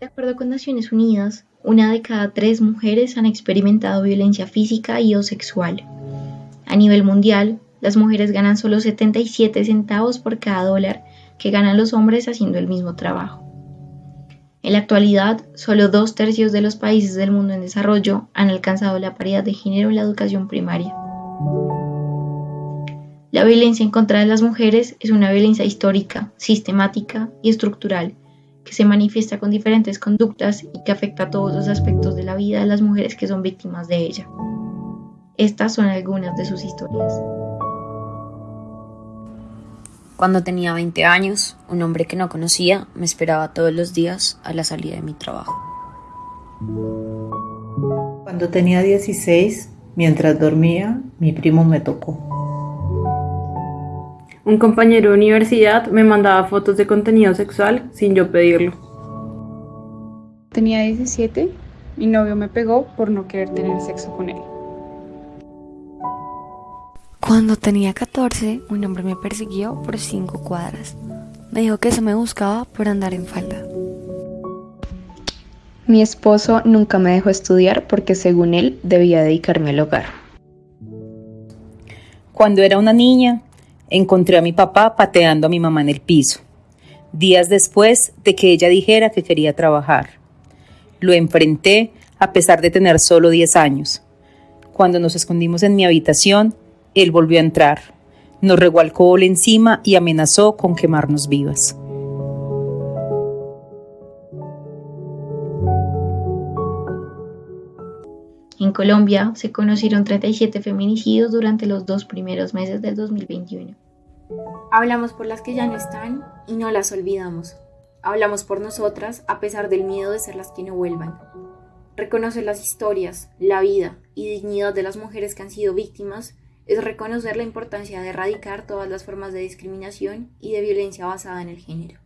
De acuerdo con Naciones Unidas, una de cada tres mujeres han experimentado violencia física y o sexual. A nivel mundial, las mujeres ganan solo 77 centavos por cada dólar que ganan los hombres haciendo el mismo trabajo. En la actualidad, solo dos tercios de los países del mundo en desarrollo han alcanzado la paridad de género en la educación primaria. La violencia en contra de las mujeres es una violencia histórica, sistemática y estructural que se manifiesta con diferentes conductas y que afecta a todos los aspectos de la vida de las mujeres que son víctimas de ella. Estas son algunas de sus historias. Cuando tenía 20 años, un hombre que no conocía me esperaba todos los días a la salida de mi trabajo. Cuando tenía 16, mientras dormía, mi primo me tocó. Un compañero de universidad me mandaba fotos de contenido sexual sin yo pedirlo. Tenía 17, mi novio me pegó por no querer tener sexo con él. Cuando tenía 14, un hombre me persiguió por cinco cuadras. Me dijo que se me buscaba por andar en falda. Mi esposo nunca me dejó estudiar porque según él debía dedicarme al hogar. Cuando era una niña, encontré a mi papá pateando a mi mamá en el piso, días después de que ella dijera que quería trabajar. Lo enfrenté a pesar de tener solo 10 años. Cuando nos escondimos en mi habitación, él volvió a entrar, nos regó alcohol encima y amenazó con quemarnos vivas. En Colombia se conocieron 37 feminicidios durante los dos primeros meses del 2021. Hablamos por las que ya no están y no las olvidamos. Hablamos por nosotras a pesar del miedo de ser las que no vuelvan. Reconocer las historias, la vida y dignidad de las mujeres que han sido víctimas es reconocer la importancia de erradicar todas las formas de discriminación y de violencia basada en el género.